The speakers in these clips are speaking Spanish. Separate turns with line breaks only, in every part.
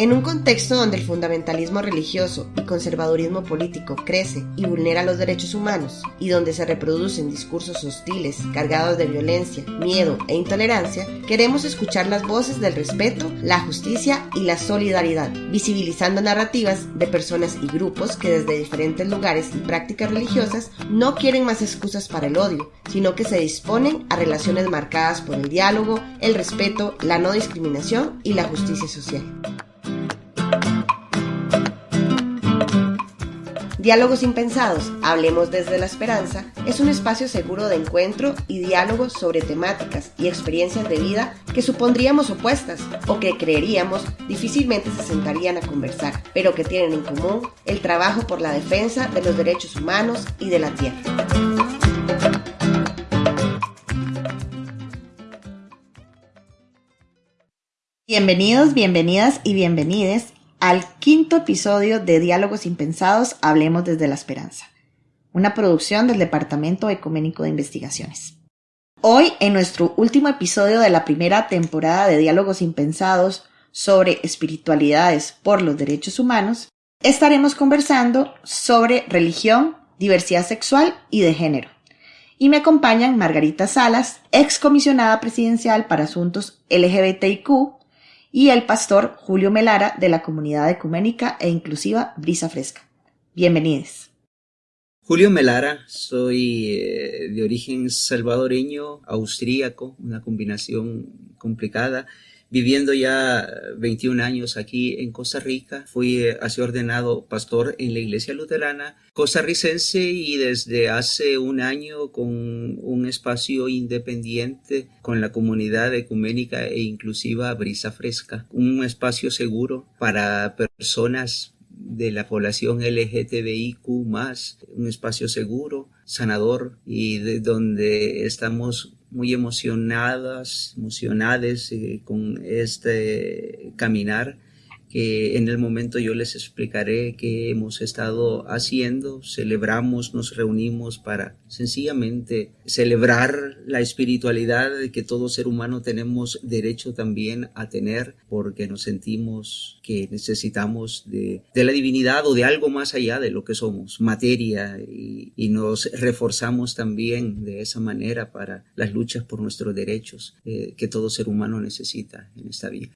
En un contexto donde el fundamentalismo religioso y conservadurismo político crece y vulnera los derechos humanos, y donde se reproducen discursos hostiles, cargados de violencia, miedo e intolerancia, queremos escuchar las voces del respeto, la justicia y la solidaridad, visibilizando narrativas de personas y grupos que desde diferentes lugares y prácticas religiosas no quieren más excusas para el odio, sino que se disponen a relaciones marcadas por el diálogo, el respeto, la no discriminación y la justicia social. Diálogos Impensados, Hablemos desde la Esperanza, es un espacio seguro de encuentro y diálogo sobre temáticas y experiencias de vida que supondríamos opuestas o que creeríamos difícilmente se sentarían a conversar, pero que tienen en común el trabajo por la defensa de los derechos humanos y de la tierra. Bienvenidos, bienvenidas y bienvenides al quinto episodio de Diálogos Impensados, Hablemos desde la Esperanza, una producción del Departamento Ecuménico de Investigaciones. Hoy, en nuestro último episodio de la primera temporada de Diálogos Impensados sobre espiritualidades por los derechos humanos, estaremos conversando sobre religión, diversidad sexual y de género. Y me acompañan Margarita Salas, excomisionada presidencial para asuntos LGBTIQ y el pastor Julio Melara de la comunidad ecuménica e inclusiva Brisa Fresca. Bienvenidos.
Julio Melara, soy eh, de origen salvadoreño, austríaco, una combinación complicada viviendo ya 21 años aquí en Costa Rica. Fui eh, así ordenado pastor en la iglesia luterana costarricense y desde hace un año con un espacio independiente con la comunidad ecuménica e inclusiva Brisa Fresca, un espacio seguro para personas de la población LGTBIQ un espacio seguro, sanador y de donde estamos muy emocionadas, emocionadas eh, con este caminar que en el momento yo les explicaré qué hemos estado haciendo. Celebramos, nos reunimos para sencillamente celebrar la espiritualidad que todo ser humano tenemos derecho también a tener porque nos sentimos que necesitamos de, la divinidad o de algo más allá de lo que somos, materia, y, nos reforzamos también de esa manera para las luchas por nuestros derechos eh, que todo ser humano necesita en esta vida.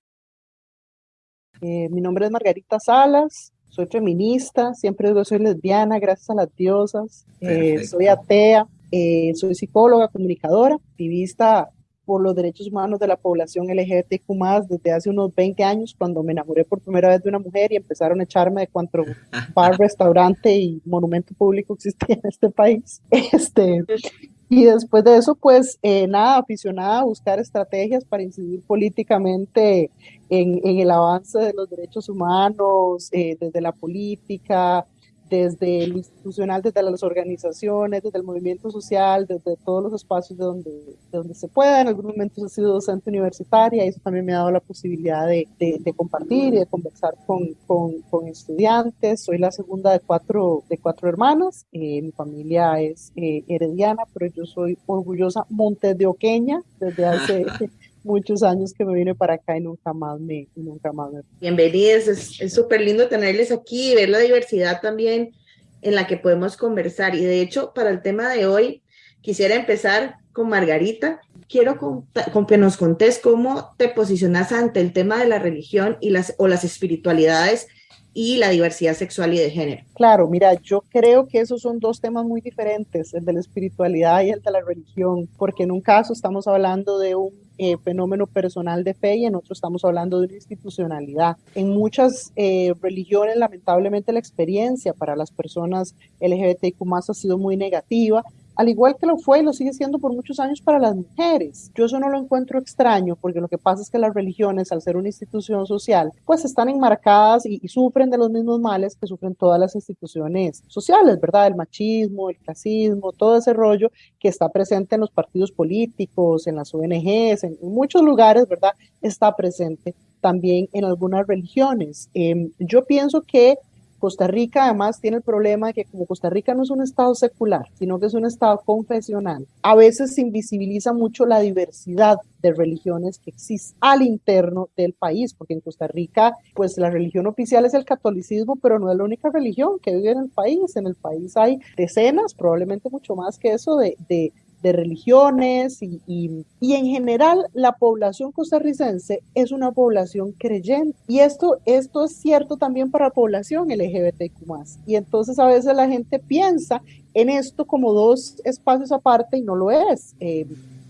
Eh, mi nombre es Margarita Salas, soy feminista, siempre digo soy lesbiana, gracias a las diosas, eh, soy atea, eh, soy psicóloga, comunicadora, activista por los derechos humanos de la población LGBTQ desde hace unos 20 años, cuando me enamoré por primera vez de una mujer y empezaron a echarme de cuanto bar, restaurante y monumento público existía en este país. Este, y después de eso, pues eh, nada, aficionada a buscar estrategias para incidir políticamente en, en el avance de los derechos humanos, eh, desde la política, desde el institucional, desde las organizaciones, desde el movimiento social, desde todos los espacios de donde, de donde se pueda. En algunos momentos he sido docente universitaria y eso también me ha dado la posibilidad de, de, compartir y de conversar con, con, con, estudiantes. Soy la segunda de cuatro, de cuatro hermanas. Eh, mi familia es eh, herediana, pero yo soy orgullosa montedioqueña desde hace muchos años que me vine para acá y nunca más me, nunca más me...
Bienvenidos, es súper lindo tenerles aquí y ver la diversidad también en la que podemos conversar. Y de hecho, para el tema de hoy, quisiera empezar con Margarita. Quiero con, que nos contés cómo te posicionas ante el tema de la religión y las, o las espiritualidades y la diversidad sexual y de género.
Claro, mira, yo creo que esos son dos temas muy diferentes, el de la espiritualidad y el de la religión, porque en un caso estamos hablando de un eh, fenómeno personal de fe y en otro estamos hablando de una institucionalidad. En muchas eh, religiones, lamentablemente, la experiencia para las personas LGBTQ ha sido muy negativa al igual que lo fue y lo sigue siendo por muchos años para las mujeres. Yo eso no lo encuentro extraño, porque lo que pasa es que las religiones, al ser una institución social, pues están enmarcadas y, sufren de los mismos males que sufren todas las instituciones sociales, ¿verdad? El machismo, el clasismo, todo ese rollo que está presente en los partidos políticos, en las ONGs, en, muchos lugares, ¿verdad? Está presente también en algunas religiones. Em, yo pienso que Costa Rica además tiene el problema de que como Costa Rica no es un estado secular, sino que es un estado confesional, a veces se invisibiliza mucho la diversidad de religiones que existen al interno del país, porque en Costa Rica, pues la religión oficial es el catolicismo, pero no es la única religión que vive en el país. En el país hay decenas, probablemente mucho más que eso, de, de de religiones y, y, en general la población costarricense es una población creyente y esto, esto es cierto también para la población LGBTQ+. Y entonces a veces la gente piensa en esto como dos espacios aparte y no lo es. Eh,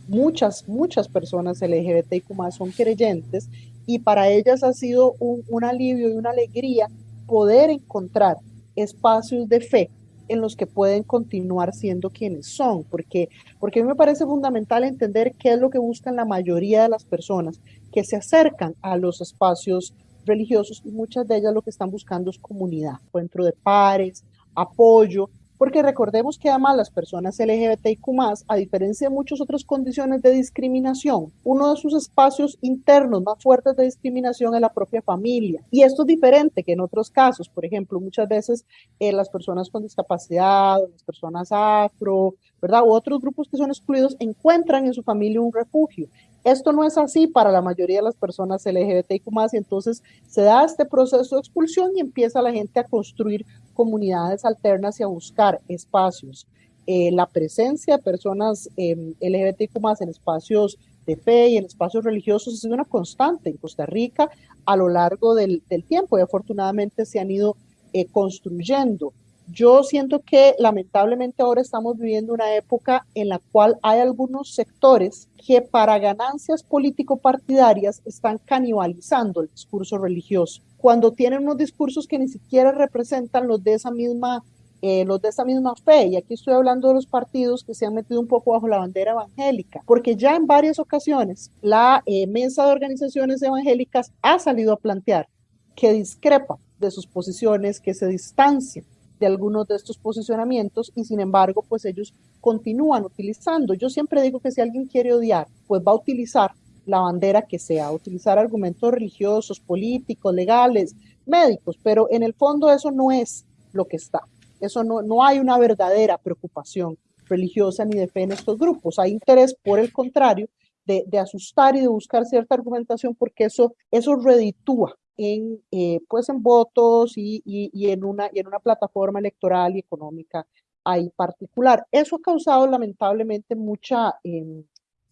muchas, muchas personas LGBTQ+, son creyentes y para ellas ha sido un, un alivio y una alegría poder encontrar espacios de fe en los que pueden continuar siendo quienes son, porque, porque a mí me parece fundamental entender qué es lo que buscan la mayoría de las personas que se acercan a los espacios religiosos y muchas de ellas lo que están buscando es comunidad, encuentro de pares, apoyo, porque recordemos que además las personas LGBTIQ, a diferencia de muchas otras condiciones de discriminación, uno de sus espacios internos más fuertes de discriminación es la propia familia. Y esto es diferente que en otros casos. Por ejemplo, muchas veces eh, las personas con discapacidad, las personas afro, ¿verdad? U otros grupos que son excluidos encuentran en su familia un refugio. Esto no es así para la mayoría de las personas LGBTIQ y entonces se da este proceso de expulsión y empieza la gente a construir comunidades alternas y a buscar espacios. Eh, la presencia de personas eh, LGBTIQ en espacios de fe y en espacios religiosos ha sido una constante en Costa Rica a lo largo del, tiempo y afortunadamente se han ido eh, construyendo. Yo siento que lamentablemente ahora estamos viviendo una época en la cual hay algunos sectores que para ganancias político-partidarias están canibalizando el discurso religioso, cuando tienen unos discursos que ni siquiera representan los de esa misma eh, los de esa misma fe, y aquí estoy hablando de los partidos que se han metido un poco bajo la bandera evangélica, porque ya en varias ocasiones la eh, mesa de organizaciones evangélicas ha salido a plantear que discrepa de sus posiciones, que se distancia de algunos de estos posicionamientos y sin embargo, pues ellos continúan utilizando. Yo siempre digo que si alguien quiere odiar, pues va a utilizar la bandera que sea, utilizar argumentos religiosos, políticos, legales, médicos, pero en el fondo eso no es lo que está. Eso no, no hay una verdadera preocupación religiosa ni de fe en estos grupos. Hay interés, por el contrario, de, de asustar y de buscar cierta argumentación porque eso, eso reditúa en, eh, pues en votos y, y, en una, y en una plataforma electoral y económica ahí particular. Eso ha causado lamentablemente mucha, em,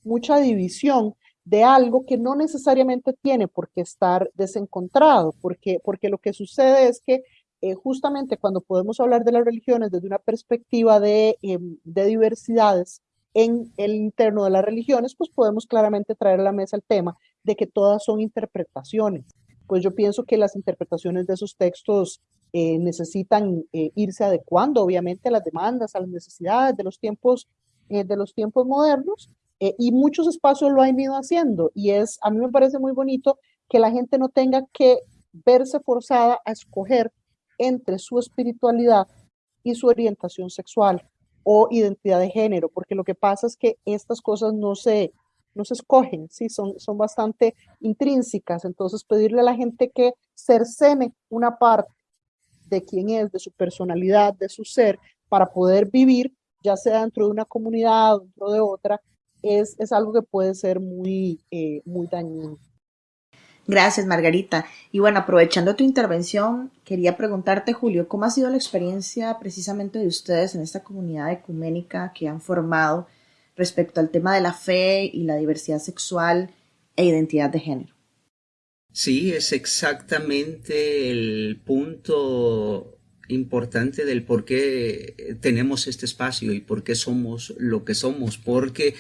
mucha división de algo que no necesariamente tiene por qué estar desencontrado, porque, porque lo que sucede es que eh, justamente cuando podemos hablar de las religiones desde una perspectiva de, em, de diversidades en el interno de las religiones, pues podemos claramente traer a la mesa el tema de que todas son interpretaciones pues yo pienso que las interpretaciones de esos textos eh, necesitan eh, irse adecuando, obviamente, a las demandas, a las necesidades de los tiempos, eh, de los tiempos modernos, y muchos espacios lo han ido haciendo, y es, a mí me parece muy bonito que la gente no tenga que verse forzada a escoger entre su espiritualidad y su orientación sexual o identidad de género, porque lo que pasa es que estas cosas no se, no se escogen, ¿sí? son, son bastante intrínsecas. Entonces, pedirle a la gente que cercene una parte de quién es, de su personalidad, de su ser, para poder vivir, ya sea dentro de una comunidad o dentro de otra, es, es algo que puede ser muy, eh, muy dañino.
Gracias, Margarita. Y bueno, aprovechando tu intervención, quería preguntarte, Julio, ¿cómo ha sido la experiencia precisamente de ustedes en esta comunidad ecuménica que han formado? Respecto al tema de la fe y la diversidad sexual e identidad de género.
Sí, es exactamente el punto importante del por qué tenemos este espacio y por qué somos lo que somos, porque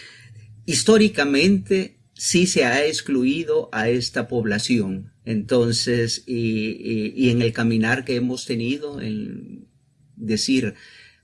históricamente sí se ha excluido a esta población. Entonces, y, y en el caminar que hemos tenido, en decir,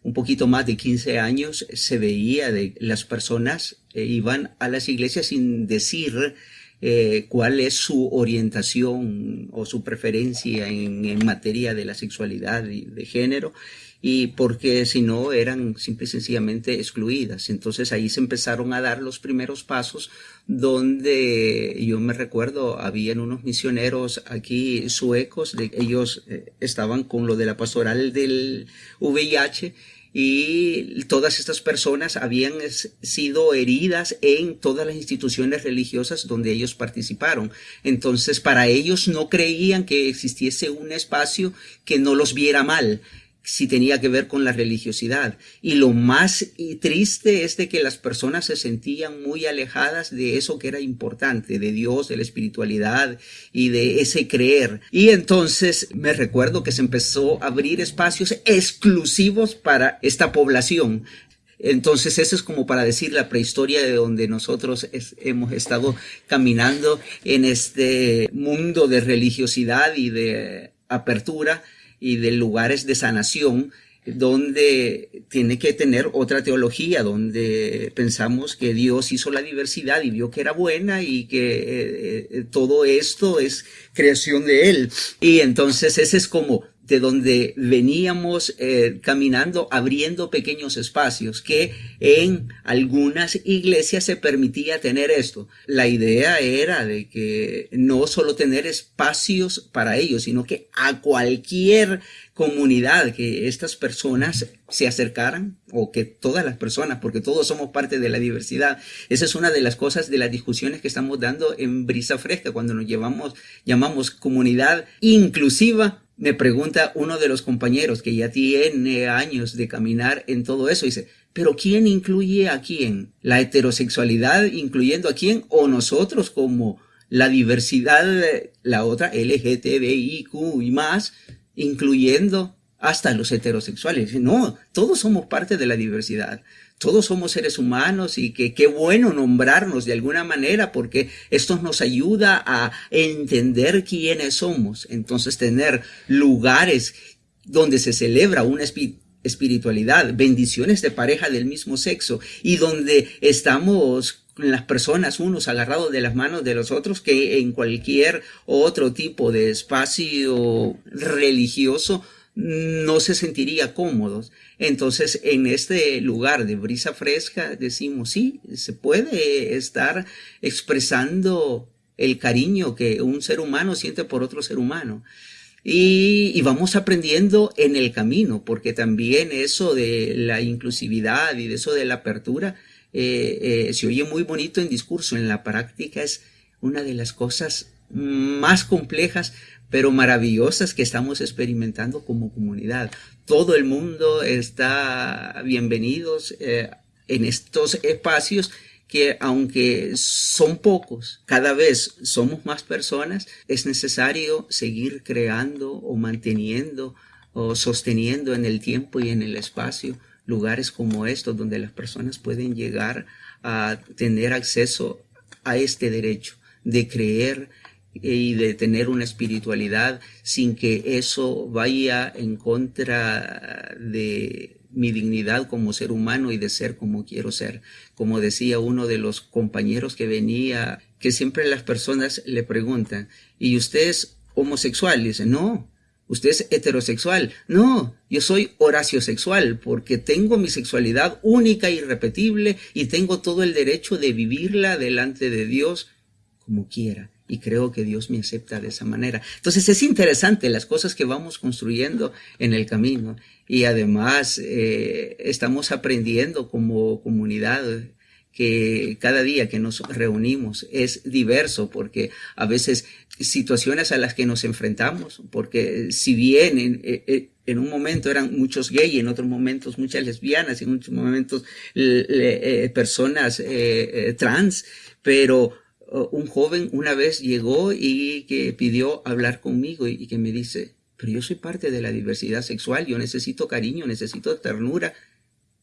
un poquito más de 15 años se veía de las personas eh, iban a las iglesias sin decir eh, cuál es su orientación o su preferencia en, materia de la sexualidad y de género y porque si no eran simple y sencillamente excluidas. Entonces ahí se empezaron a dar los primeros pasos donde yo me recuerdo, habían unos misioneros aquí suecos, de, ellos eh, estaban con lo de la pastoral del VIH y todas estas personas habían sido heridas en todas las instituciones religiosas donde ellos participaron. Entonces, para ellos no creían que existiese un espacio que no los viera mal si tenía que ver con la religiosidad. Y lo más triste es de que las personas se sentían muy alejadas de eso que era importante, de Dios, de la espiritualidad y de ese creer. Y entonces me recuerdo que se empezó a abrir espacios exclusivos para esta población. Entonces, eso es como para decir la prehistoria de donde nosotros hemos estado caminando en este mundo de religiosidad y de apertura y de lugares de sanación donde tiene que tener otra teología, donde pensamos que Dios hizo la diversidad y vio que era buena y que eh, eh, todo esto es creación de Él. Y entonces ese es como de donde veníamos eh, caminando, abriendo pequeños espacios, que en algunas iglesias se permitía tener esto. La idea era de que no solo tener espacios para ellos, sino que a cualquier comunidad que estas personas se acercaran o que todas las personas, porque todos somos parte de la diversidad. Esa es una de las cosas de las discusiones que estamos dando en Brisa Fresca cuando nos llevamos, llamamos comunidad inclusiva me pregunta uno de los compañeros que ya tiene años de caminar en todo eso, dice, pero ¿quién incluye a quién? ¿La heterosexualidad incluyendo a quién? ¿O nosotros como la diversidad, la otra LGTBIQ y más, incluyendo hasta los heterosexuales? No, todos somos parte de la diversidad todos somos seres humanos y que qué bueno nombrarnos de alguna manera porque esto nos ayuda a entender quiénes somos. Entonces tener lugares donde se celebra una espiritualidad, bendiciones de pareja del mismo sexo y donde estamos las personas unos agarrados de las manos de los otros que en cualquier otro tipo de espacio religioso no se sentiría cómodos. Entonces, en este lugar de brisa fresca, decimos, sí, se puede estar expresando el cariño que un ser humano siente por otro ser humano. Y, vamos aprendiendo en el camino, porque también eso de la inclusividad y de eso de la apertura eh, eh, se oye muy bonito en discurso, en la práctica es una de las cosas más complejas pero maravillosas que estamos experimentando como comunidad. Todo el mundo está bienvenidos eh, en estos espacios que aunque son pocos, cada vez somos más personas, es necesario seguir creando o manteniendo o sosteniendo en el tiempo y en el espacio lugares como estos donde las personas pueden llegar a tener acceso a este derecho de creer y de tener una espiritualidad sin que eso vaya en contra de mi dignidad como ser humano y de ser como quiero ser. Como decía uno de los compañeros que venía, que siempre las personas le preguntan, ¿y usted es homosexual? Y dice, no, usted es heterosexual. No, yo soy sexual porque tengo mi sexualidad única, irrepetible y tengo todo el derecho de vivirla delante de Dios como quiera y creo que Dios me acepta de esa manera. Entonces es interesante las cosas que vamos construyendo en el camino y además eh, estamos aprendiendo como comunidad que cada día que nos reunimos es diverso porque a veces situaciones a las que nos enfrentamos, porque si bien en, eh, eh, un momento eran muchos gays, en otros momentos muchas lesbianas, en muchos momentos personas trans, pero un joven una vez llegó y que pidió hablar conmigo y, que me dice, pero yo soy parte de la diversidad sexual, yo necesito cariño, necesito ternura,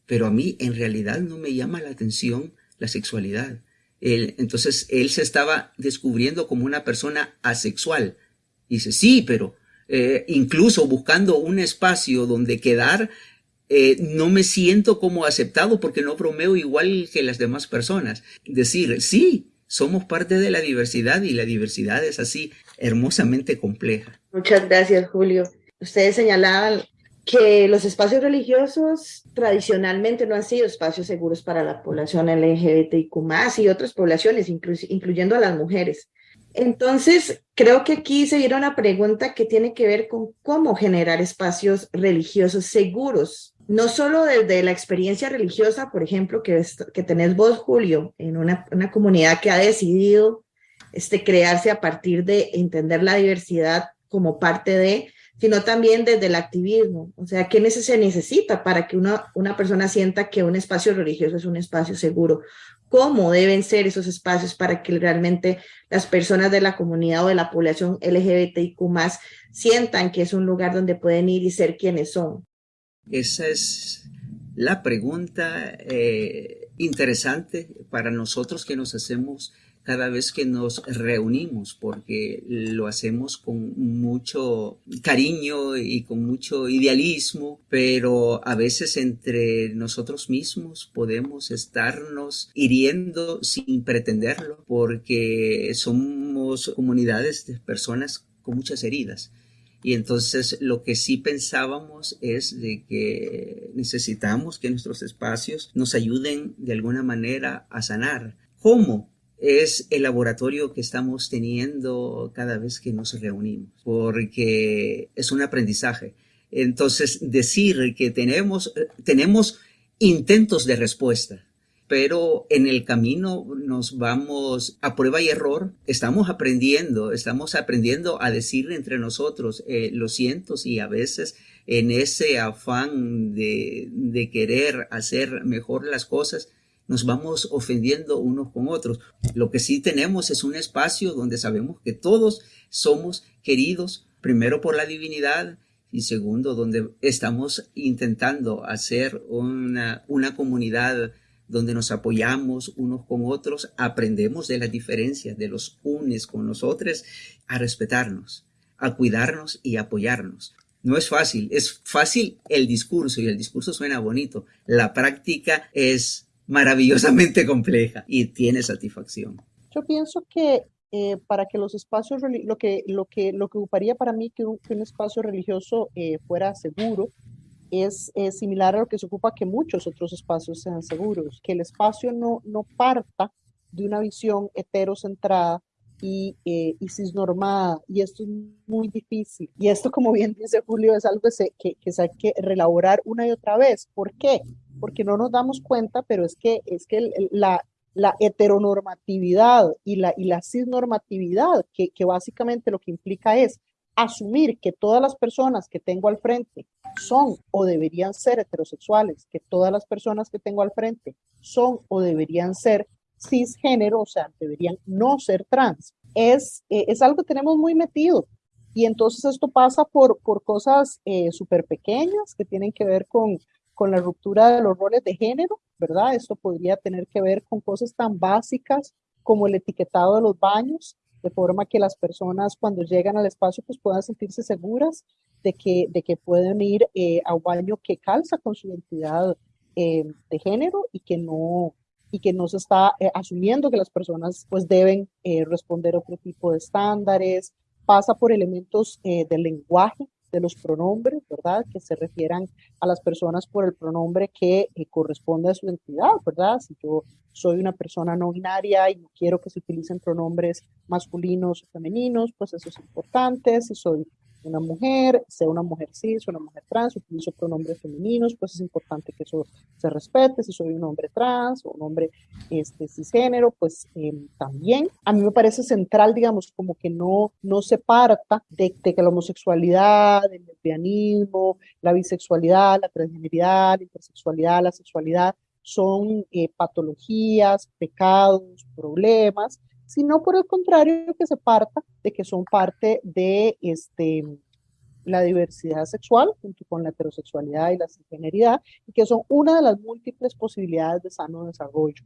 pero a mí en realidad no me llama la atención la sexualidad. entonces él se estaba descubriendo como una persona asexual. dice, sí, pero eh, incluso buscando un espacio donde quedar, eh, no me siento como aceptado porque no bromeo igual que las demás personas. Decir, sí, somos parte de la diversidad y la diversidad es así hermosamente compleja.
Muchas gracias, Julio. Ustedes señalaban que los espacios religiosos tradicionalmente no han sido espacios seguros para la población LGBTIQ y otras poblaciones, incluyendo a las mujeres. Entonces, creo que aquí se viene una pregunta que tiene que ver con cómo generar espacios religiosos seguros, no solo desde la experiencia religiosa, por ejemplo, que, que tenés vos, Julio, en una, comunidad que ha decidido este, crearse a partir de entender la diversidad como parte de, sino también desde el activismo. O sea, ¿qué se necesita para que una, una persona sienta que un espacio religioso es un espacio seguro? ¿Cómo deben ser esos espacios para que realmente las personas de la comunidad o de la población LGBTIQ sientan que es un lugar donde pueden ir y ser quienes son?
Esa es la pregunta eh, interesante para nosotros que nos hacemos cada vez que nos reunimos, porque lo hacemos con mucho cariño y con mucho idealismo, pero a veces entre nosotros mismos podemos estarnos hiriendo sin pretenderlo, porque somos comunidades de personas con muchas heridas. Y entonces lo que sí pensábamos es de que necesitamos que nuestros espacios nos ayuden de alguna manera a sanar. ¿Cómo? es el laboratorio que estamos teniendo cada vez que nos reunimos, porque es un aprendizaje. Entonces, decir que tenemos, tenemos intentos de respuesta, pero en el camino nos vamos a prueba y error, estamos aprendiendo, estamos aprendiendo a decir entre nosotros, eh, lo siento, y a veces en ese afán de, de querer hacer mejor las cosas, nos vamos ofendiendo unos con otros. Lo que sí tenemos es un espacio donde sabemos que todos somos queridos, primero por la divinidad y segundo, donde estamos intentando hacer una, una comunidad donde nos apoyamos unos con otros, aprendemos de las diferencias de los unes con los otros, a respetarnos, a cuidarnos y apoyarnos. No es fácil, es fácil el discurso y el discurso suena bonito. La práctica es maravillosamente compleja y tiene satisfacción.
Yo pienso que eh, para que los espacios, lo que, lo, que, lo que ocuparía para mí que un, espacio religioso eh, fuera seguro, es, similar a lo que se ocupa que muchos otros espacios sean seguros, que el espacio no, no parta de una visión heterocentrada y, eh, y cisnormada, y esto es muy difícil. Y esto, como bien dice Julio, es algo que se, que, que hay que relaborar una y otra vez. ¿Por qué? porque no nos damos cuenta, pero es que, es que la, la heteronormatividad y la, y la cisnormatividad, que, que básicamente lo que implica es asumir que todas las personas que tengo al frente son o deberían ser heterosexuales, que todas las personas que tengo al frente son o deberían ser cisgénero, o sea, deberían no ser trans, es, eh, es algo que tenemos muy metido. Y entonces esto pasa por, por cosas eh, súper pequeñas que tienen que ver con, con la ruptura de los roles de género, ¿verdad? Esto podría tener que ver con cosas tan básicas como el etiquetado de los baños, de forma que las personas cuando llegan al espacio pues puedan sentirse seguras de que, de que pueden ir eh, a un baño que calza con su identidad eh, de género y que no y que no se está eh, asumiendo que las personas pues deben responder a otro tipo de estándares, pasa por elementos del lenguaje de los pronombres, ¿verdad? Que se refieran a las personas por el pronombre que eh, corresponde a su identidad, ¿verdad? Si yo soy una persona no binaria y no quiero que se utilicen pronombres masculinos o femeninos, pues eso es importante. Si soy una mujer, sea una mujer cis, una mujer trans, utilizo pronombres femeninos, pues es importante que eso se respete. Si soy un hombre trans o un hombre este, cisgénero, pues em, también. A mí me parece central, digamos, como que no, no se parta de, que la homosexualidad, el lesbianismo, la bisexualidad, la transgeneridad, la intersexualidad, la sexualidad son eh, patologías, pecados, problemas, sino por el contrario que se parta de que son parte de este, la diversidad sexual junto con la heterosexualidad y la cisgeneridad y que son una de las múltiples posibilidades de sano desarrollo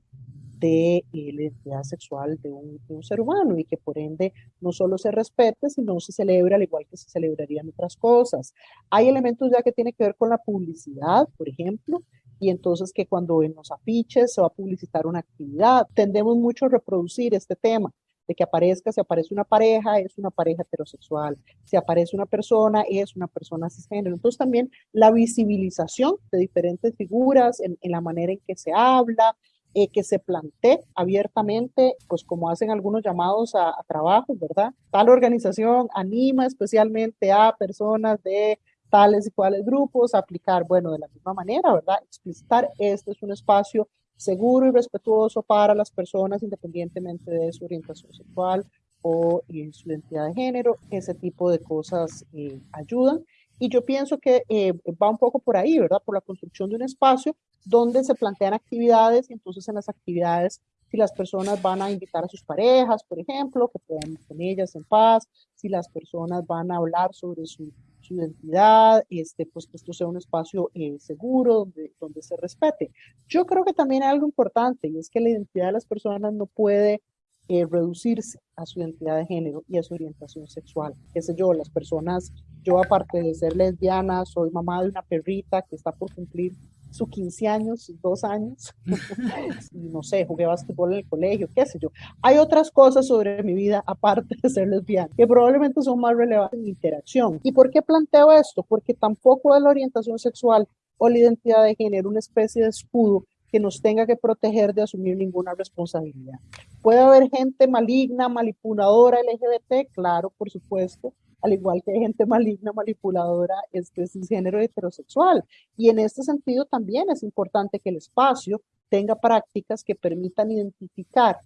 de eh, la identidad sexual de un, de un, ser humano y que por ende no solo se respete, sino se celebra al igual que se celebrarían otras cosas. Hay elementos ya que tienen que ver con la publicidad, por ejemplo, y entonces que cuando en los afiches se va a publicitar una actividad, tendemos mucho a reproducir este tema. de que aparezca, si aparece una pareja, es una pareja heterosexual, si aparece una persona, es una persona cisgénero. Entonces también la visibilización de diferentes figuras en, la manera en que se habla, eh, que se plantee abiertamente, pues como hacen algunos llamados a, a trabajos, ¿verdad? Tal organización anima especialmente a personas de tales y cuales grupos, aplicar, bueno, de la misma manera, ¿verdad? Explicitar, este es un espacio seguro y respetuoso para las personas independientemente de su orientación sexual o eh, su identidad de género, ese tipo de cosas eh, ayudan. Y yo pienso que eh, va un poco por ahí, ¿verdad? Por la construcción de un espacio donde se plantean actividades y entonces en las actividades, si las personas van a invitar a sus parejas, por ejemplo, que puedan ir con ellas en paz, si las personas van a hablar sobre su su identidad, este, pues que esto sea un espacio eh, seguro donde, donde se respete. Yo creo que también hay algo importante y es que la identidad de las personas no puede eh, reducirse a su identidad de género y a su orientación sexual. Qué sé yo, las personas, yo aparte de ser lesbiana, soy mamá de una perrita que está por cumplir sus 15 años, dos años, y no sé, jugué básquetbol en el colegio, qué sé yo. Hay otras cosas sobre mi vida, aparte de ser lesbiana, que probablemente son más relevantes en mi interacción. ¿Y por qué planteo esto? Porque tampoco es la orientación sexual o la identidad de género una especie de escudo que nos tenga que proteger de asumir ninguna responsabilidad. Puede haber gente maligna, manipuladora LGBT, claro, por supuesto, al igual que gente maligna, manipuladora, este género heterosexual. Y en este sentido también es importante que el espacio tenga prácticas que permitan identificar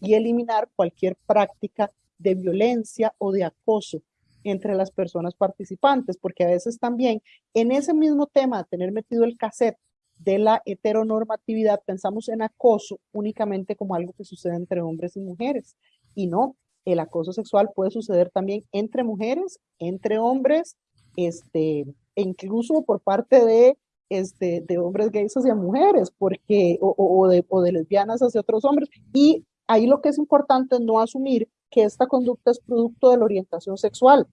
y eliminar cualquier práctica de violencia o de acoso entre las personas participantes, porque a veces también en ese mismo tema tener metido el cassette de la heteronormatividad, pensamos en acoso únicamente como algo que sucede entre hombres y mujeres, y no, el acoso sexual puede suceder también entre mujeres, entre hombres, este, e incluso por parte de, este, de hombres gays hacia mujeres, porque, o, o, de, o de lesbianas hacia otros hombres. Y ahí lo que es importante es no asumir que esta conducta es producto de la orientación sexual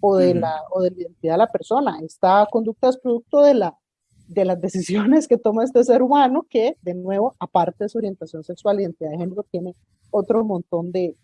o de, la, o de la identidad de la persona. Esta conducta es producto de, la, de las decisiones que toma este ser humano, que, de nuevo, aparte de su orientación sexual, identidad de género, tiene otro montón de,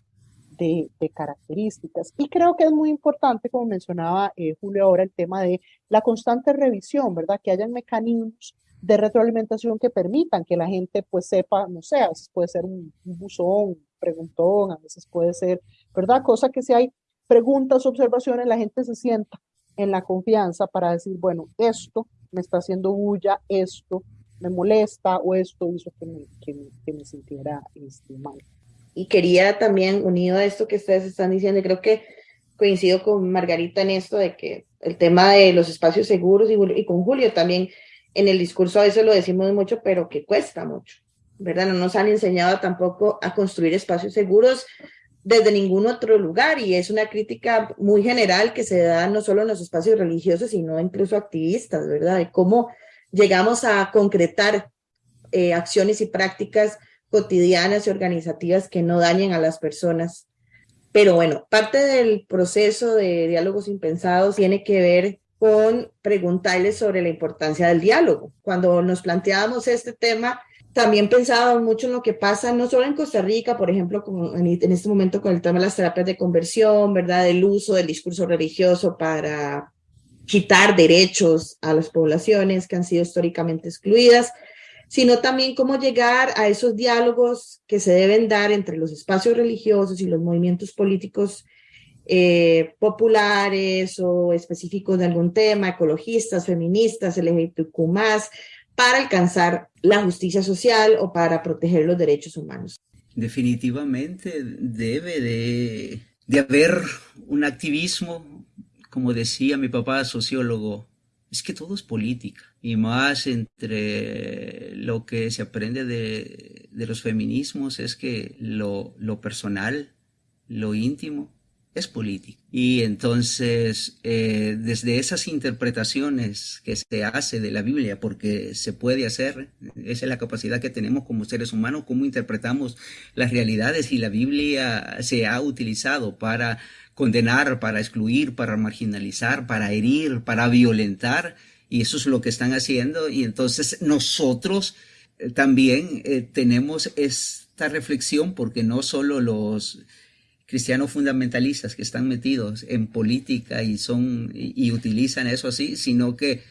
de, características. Y creo que es muy importante, como mencionaba eh, Julio ahora, el tema de la constante revisión, ¿verdad? Que hayan mecanismos de retroalimentación que permitan que la gente pues sepa, no sé, a veces puede ser un, buzón, un preguntón, a veces puede ser, ¿verdad? Cosa que si hay preguntas, observaciones, la gente se sienta en la confianza para decir, bueno, esto me está haciendo bulla, esto me molesta o esto hizo que me, que, que me sintiera este, mal.
Y quería también, unido a esto que ustedes están diciendo, creo que coincido con Margarita en esto de que el tema de los espacios seguros y, con Julio también en el discurso a veces lo decimos mucho, pero que cuesta mucho, ¿verdad? No nos han enseñado tampoco a construir espacios seguros desde ningún otro lugar y es una crítica muy general que se da no solo en los espacios religiosos, sino incluso activistas, ¿verdad? De cómo llegamos a concretar eh, acciones y prácticas cotidianas y organizativas que no dañen a las personas. Pero bueno, parte del proceso de diálogos impensados tiene que ver con preguntarles sobre la importancia del diálogo. Cuando nos planteábamos este tema, también pensábamos mucho en lo que pasa no solo en Costa Rica, por ejemplo, en, este momento con el tema de las terapias de conversión, ¿verdad? El uso del discurso religioso para quitar derechos a las poblaciones que han sido históricamente excluidas, sino también cómo llegar a esos diálogos que se deben dar entre los espacios religiosos y los movimientos políticos eh, populares o específicos de algún tema, ecologistas, feministas, LGBTQ+, para alcanzar la justicia social o para proteger los derechos humanos.
Definitivamente debe de, de haber un activismo, como decía mi papá, sociólogo, es que todo es política y más entre lo que se aprende de, los feminismos es que lo, personal, lo íntimo, es política. Y entonces, eh, desde esas interpretaciones que se hace de la Biblia, porque se puede hacer, esa es la capacidad que tenemos como seres humanos, cómo interpretamos las realidades y la Biblia se ha utilizado para condenar, para excluir, para marginalizar, para herir, para violentar, y eso es lo que están haciendo, y entonces nosotros eh, también eh, tenemos esta reflexión porque no solo los cristianos fundamentalistas que están metidos en política y son y, utilizan eso así, sino que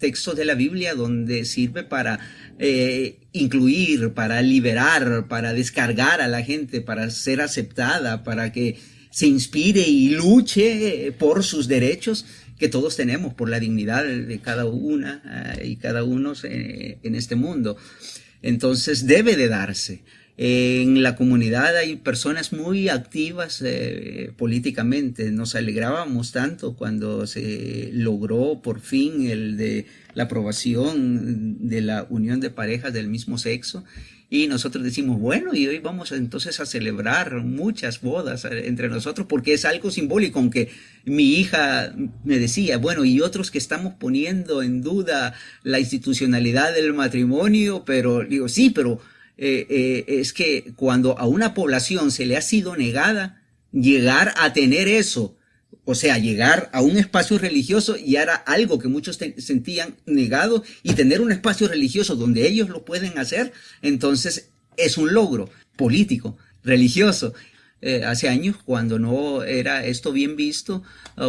textos de la Biblia donde sirve para eh, incluir, para liberar, para descargar a la gente, para ser aceptada, para que se inspire y luche por sus derechos que todos tenemos, por la dignidad de cada una eh, y cada uno eh, en este mundo. Entonces debe de darse. En la comunidad hay personas muy activas eh, políticamente. Nos alegrábamos tanto cuando se logró por fin el de la aprobación de la unión de parejas del mismo sexo. Y nosotros decimos, bueno, y hoy vamos entonces a celebrar muchas bodas eh, entre nosotros porque es algo simbólico, aunque mi hija me decía, bueno, y otros que estamos poniendo en duda la institucionalidad del matrimonio, pero digo, sí, pero eh, eh, es que cuando a una población se le ha sido negada llegar a tener eso, o sea, llegar a un espacio religioso y era algo que muchos sentían negado y tener un espacio religioso donde ellos lo pueden hacer, entonces es un logro político, religioso. Eh, hace años cuando no era esto bien visto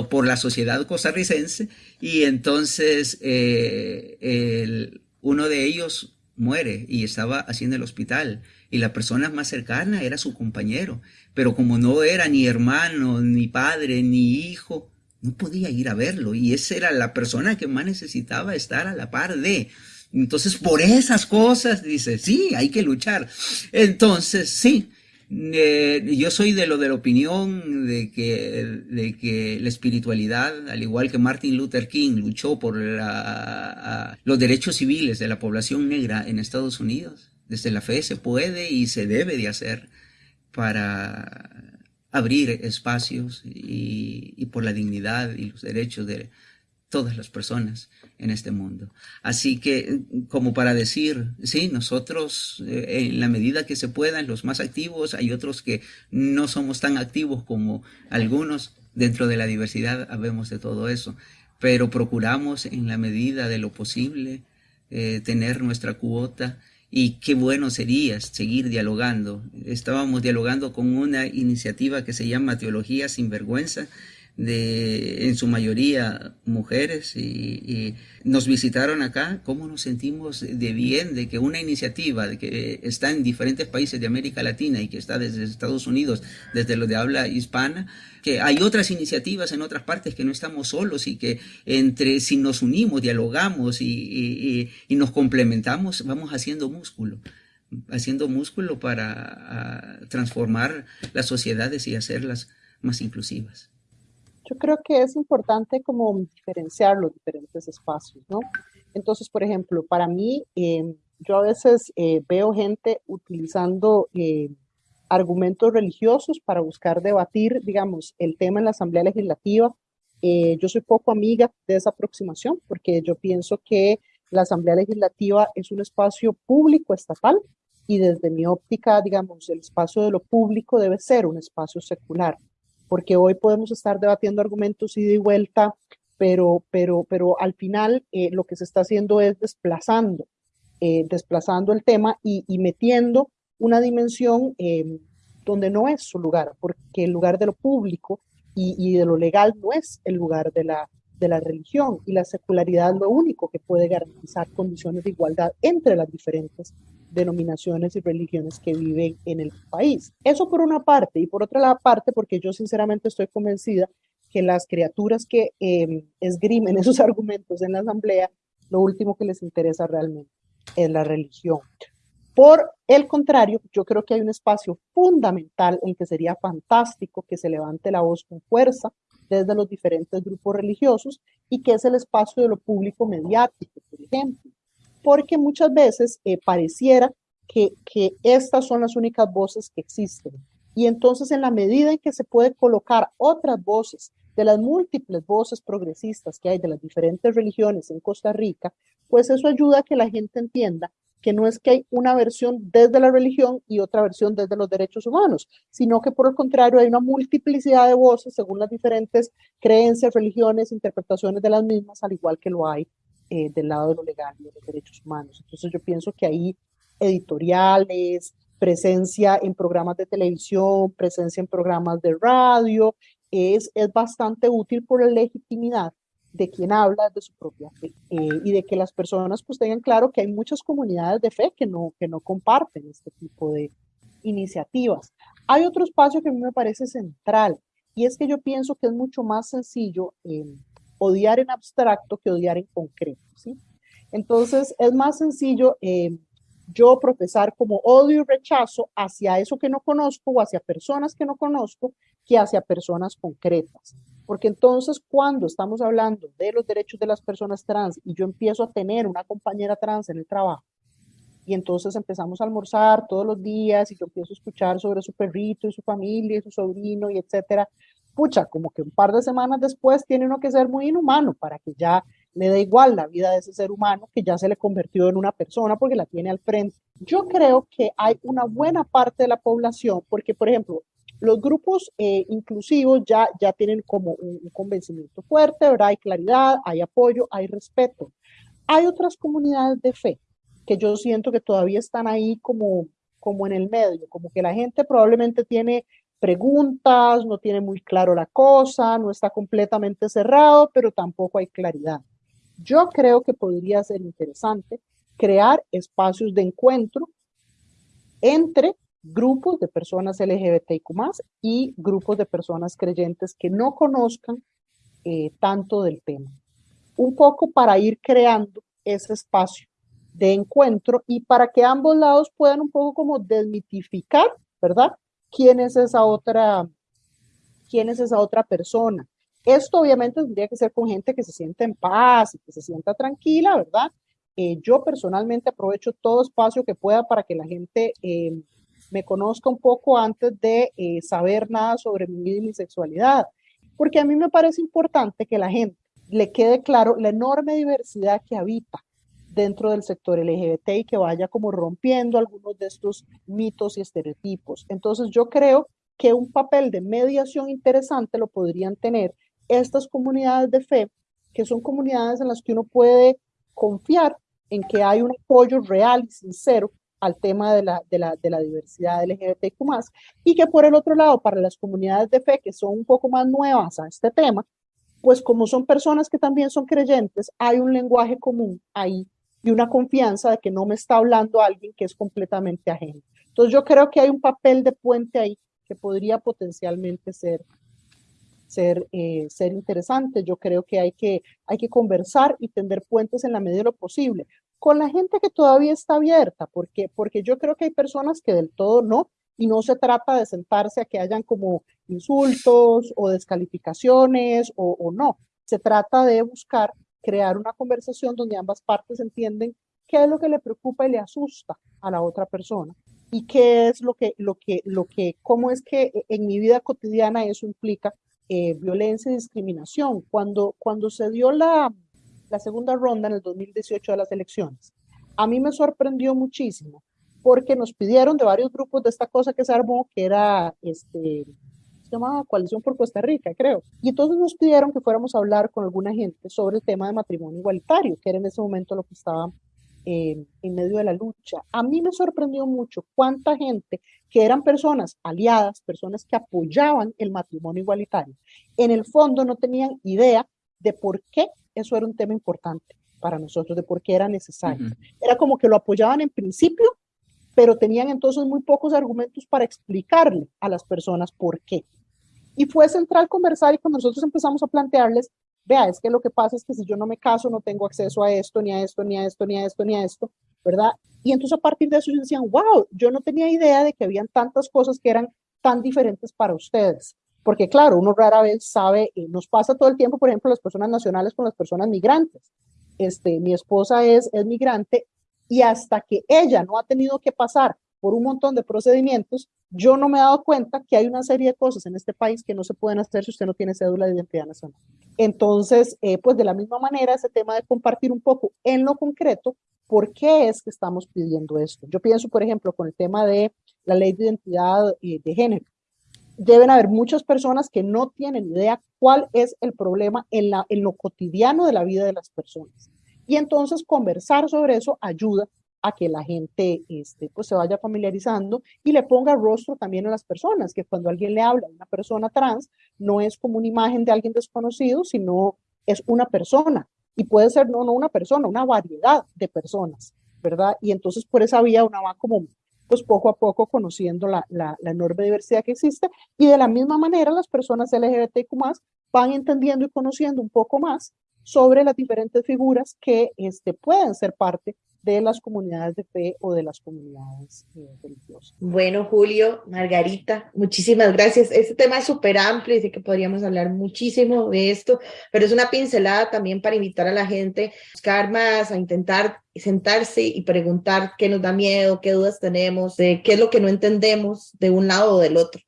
por la sociedad costarricense y entonces uno de ellos muere y estaba haciendo el hospital y la persona más cercana era su compañero, pero como no era ni hermano, ni padre, ni hijo, no podía ir a verlo y esa era la persona que más necesitaba estar a la par de. Entonces, por esas cosas, dice, sí, hay que luchar. Entonces, sí, eh, yo soy de lo de la opinión de que, de que la espiritualidad, al igual que Martin Luther King luchó por los derechos civiles de la población negra en Estados Unidos, desde la fe se puede y se debe de hacer para abrir espacios y por la dignidad y los derechos de, todas las personas en este mundo. Así que, como para decir, sí, nosotros, eh, en la medida que se puedan, los más activos, hay otros que no somos tan activos como algunos, dentro de la diversidad habemos de todo eso, pero procuramos en la medida de lo posible eh, tener nuestra cuota y qué bueno sería seguir dialogando. Estábamos dialogando con una iniciativa que se llama Teología sin Vergüenza, de en su mayoría mujeres y, nos visitaron acá, cómo nos sentimos de bien de que una iniciativa de que está en diferentes países de América Latina y que está desde Estados Unidos, desde lo de habla hispana, que hay otras iniciativas en otras partes que no estamos solos y que entre si nos unimos, dialogamos y, y nos complementamos, vamos haciendo músculo haciendo músculo para transformar las sociedades y hacerlas más inclusivas.
Yo creo que es importante como diferenciar los diferentes espacios, ¿no? Entonces, por ejemplo, para mí, eh, yo a veces eh, veo gente utilizando eh, argumentos religiosos para buscar debatir, digamos, el tema en la Asamblea Legislativa. yo soy poco amiga de esa aproximación porque yo pienso que la Asamblea Legislativa es un espacio público estatal y desde mi óptica, digamos, el espacio de lo público debe ser un espacio secular porque hoy podemos estar debatiendo argumentos ida y vuelta, pero, pero, pero al final eh, lo que se está haciendo es desplazando, eh, desplazando el tema y, metiendo una dimensión em, donde no es su lugar, porque el lugar de lo público y, y, de lo legal no es el lugar de la, de la religión y la secularidad es lo único que puede garantizar condiciones de igualdad entre las diferentes denominaciones y religiones que viven en el país. Eso por una parte, y por otra parte, porque yo sinceramente estoy convencida que las criaturas que em, esgrimen esos argumentos en la asamblea, lo último que les interesa realmente es la religión. Por el contrario, yo creo que hay un espacio fundamental en que sería fantástico que se levante la voz con fuerza desde los diferentes grupos religiosos y que es el espacio de lo público mediático, por ejemplo porque muchas veces eh, pareciera que, que estas son las únicas voces que existen. Y entonces en la medida en que se puede colocar otras voces de las múltiples voces progresistas que hay de las diferentes religiones en Costa Rica, pues eso ayuda a que la gente entienda que no es que hay una versión desde la religión y otra versión desde los derechos humanos, sino que por el contrario hay una multiplicidad de voces según las diferentes creencias, religiones, interpretaciones de las mismas, al igual que lo hay eh, del lado de lo legal y de los derechos humanos. Entonces yo pienso que ahí editoriales, presencia en programas de televisión, presencia en programas de radio, es, es bastante útil por la legitimidad de quien habla de su propia fe eh, y de que las personas pues tengan claro que hay muchas comunidades de fe que no, que no comparten este tipo de iniciativas. Hay otro espacio que a mí me parece central y es que yo pienso que es mucho más sencillo eh, odiar en abstracto que odiar en concreto, ¿sí? Entonces es más sencillo eh, yo profesar como odio y rechazo hacia eso que no conozco o hacia personas que no conozco que hacia personas concretas. Porque entonces cuando estamos hablando de los derechos de las personas trans y yo empiezo a tener una compañera trans en el trabajo, y entonces empezamos a almorzar todos los días y yo empiezo a escuchar sobre su perrito y su familia y su sobrino y etcétera, pucha, como que un par de semanas después tiene uno que ser muy inhumano para que ya le dé igual la vida de ese ser humano que ya se le convirtió en una persona porque la tiene al frente. Yo creo que hay una buena parte de la población, porque por ejemplo, los grupos eh, inclusivos ya, ya tienen como un, convencimiento fuerte, ¿verdad? Hay claridad, hay apoyo, hay respeto. Hay otras comunidades de fe que yo siento que todavía están ahí como, como en el medio, como que la gente probablemente tiene preguntas, no tiene muy claro la cosa, no está completamente cerrado, pero tampoco hay claridad. Yo creo que podría ser interesante crear espacios de encuentro entre grupos de personas LGBTIQ y grupos de personas creyentes que no conozcan eh, tanto del tema. Un poco para ir creando ese espacio de encuentro y para que ambos lados puedan un poco como desmitificar, ¿verdad? ¿Quién es esa otra, quién es esa otra persona? Esto obviamente tendría que ser con gente que se siente en paz y que se sienta tranquila, ¿verdad? Eh, yo personalmente aprovecho todo espacio que pueda para que la gente eh, me conozca un poco antes de eh, saber nada sobre mi vida y mi sexualidad, porque a mí me parece importante que la gente le quede claro la enorme diversidad que habita dentro del sector LGBT y que vaya como rompiendo algunos de estos mitos y estereotipos. Entonces yo creo que un papel de mediación interesante lo podrían tener estas comunidades de fe, que son comunidades en las que uno puede confiar en que hay un apoyo real y sincero al tema de la, de la, de la diversidad LGBTQ+, y que por el otro lado, para las comunidades de fe que son un poco más nuevas a este tema, pues como son personas que también son creyentes, hay un lenguaje común ahí y una confianza de que no me está hablando alguien que es completamente ajeno. Entonces yo creo que hay un papel de puente ahí que podría potencialmente ser ser, eh, ser interesante. Yo creo que hay, que hay que conversar y tender puentes en la medida de lo posible con la gente que todavía está abierta, porque, porque yo creo que hay personas que del todo no, y no se trata de sentarse a que hayan como insultos o descalificaciones o, o no. Se trata de buscar crear una conversación donde ambas partes entienden qué es lo que le preocupa y le asusta a la otra persona y qué es lo que, lo que, lo que, cómo es que en mi vida cotidiana eso implica eh, violencia y discriminación. Cuando, cuando se dio la, la segunda ronda en el 2018 de las elecciones, a mí me sorprendió muchísimo porque nos pidieron de varios grupos de esta cosa que se armó, que era, este, se llamaba Coalición por Costa Rica, creo. Y entonces nos pidieron que fuéramos a hablar con alguna gente sobre el tema de matrimonio igualitario, que era en ese momento lo que estaba en medio de la lucha. A mí me sorprendió mucho cuánta gente que eran personas aliadas, personas que apoyaban el matrimonio igualitario, en el fondo no tenían idea de por qué eso era un tema importante para nosotros, de por qué era necesario. Era como que lo apoyaban en principio, pero tenían entonces muy pocos argumentos para explicarle a las personas por qué. Y fue central conversar y cuando nosotros empezamos a plantearles vea, es que lo que pasa es que si yo no me caso no tengo acceso a esto, ni a esto, ni a esto, ni a esto, ni a esto, ¿verdad? Y entonces a partir de eso ellos decían, wow, yo no tenía idea de que habían tantas cosas que eran tan diferentes para ustedes. Porque claro, uno rara vez sabe, eh, nos pasa todo el tiempo, por ejemplo, las personas nacionales con las personas migrantes. Este, mi esposa es, es migrante y hasta que ella no ha tenido que pasar por un montón de procedimientos, yo no me he dado cuenta que hay una serie de cosas en este país que no se pueden hacer si usted no tiene cédula de identidad nacional. Entonces, eh, pues de la misma manera, ese tema de compartir un poco en lo concreto, ¿por qué es que estamos pidiendo esto? Yo pienso, por ejemplo, con el tema de la ley de identidad eh, de género. Deben haber muchas personas que no tienen idea cuál es el problema en, lo cotidiano de la vida de las personas. Y entonces conversar sobre eso ayuda a que la gente este, pues se vaya familiarizando y le ponga rostro también a las personas, que cuando alguien le habla a una persona trans, no es como una imagen de alguien desconocido, sino es una persona. Y puede ser no, no una persona, una variedad de personas, ¿verdad? Y entonces por esa vía una va como pues poco a poco conociendo la, la, enorme diversidad que existe y de la misma manera las personas LGBTQ van entendiendo y conociendo un poco más sobre las diferentes figuras que este, pueden ser parte de las comunidades de fe o de las comunidades eh, religiosas.
Bueno, Julio, Margarita, muchísimas gracias. Este tema es súper amplio y sé que podríamos hablar muchísimo de esto, pero es una pincelada también para invitar a la gente a buscar más, a intentar sentarse y preguntar qué nos da miedo, qué dudas tenemos, de qué es lo que no entendemos de un lado o del otro.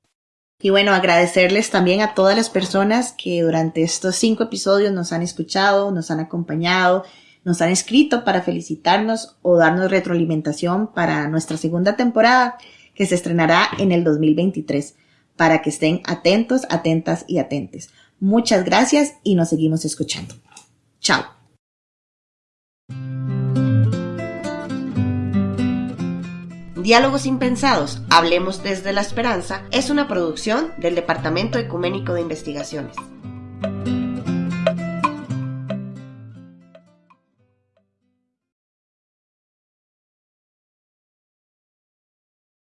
Y bueno, agradecerles también a todas las personas que durante estos cinco episodios nos han escuchado, nos han acompañado nos han escrito para felicitarnos o darnos retroalimentación para nuestra segunda temporada que se estrenará en el 2023 para que estén atentos, atentas y atentes. Muchas gracias y nos seguimos escuchando. Chao. Diálogos Impensados, Hablemos desde la Esperanza, es una producción del Departamento Ecuménico de Investigaciones.